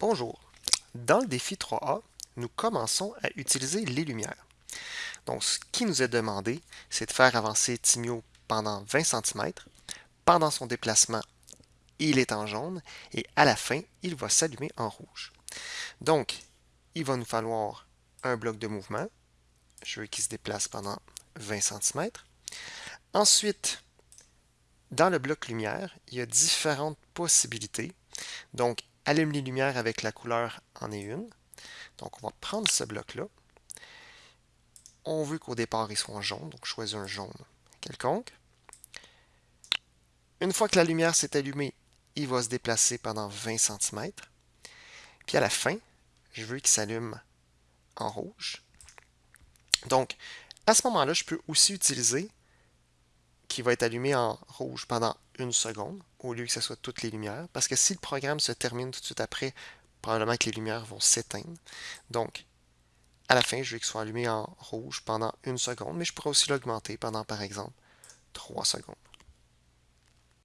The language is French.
Bonjour. Dans le défi 3A, nous commençons à utiliser les lumières. Donc, ce qui nous est demandé, c'est de faire avancer Timio pendant 20 cm. Pendant son déplacement, il est en jaune et à la fin, il va s'allumer en rouge. Donc, il va nous falloir un bloc de mouvement. Je veux qu'il se déplace pendant 20 cm. Ensuite, dans le bloc lumière, il y a différentes possibilités. Donc, allume les lumières avec la couleur en est une. Donc, on va prendre ce bloc-là. On veut qu'au départ, il soit jaune, donc choisis un jaune quelconque. Une fois que la lumière s'est allumée, il va se déplacer pendant 20 cm. Puis à la fin, je veux qu'il s'allume en rouge. Donc, à ce moment-là, je peux aussi utiliser qui va être allumé en rouge pendant une seconde, au lieu que ce soit toutes les lumières, parce que si le programme se termine tout de suite après, probablement que les lumières vont s'éteindre. Donc, à la fin, je veux qu'il soit allumé en rouge pendant une seconde, mais je pourrais aussi l'augmenter pendant, par exemple, trois secondes.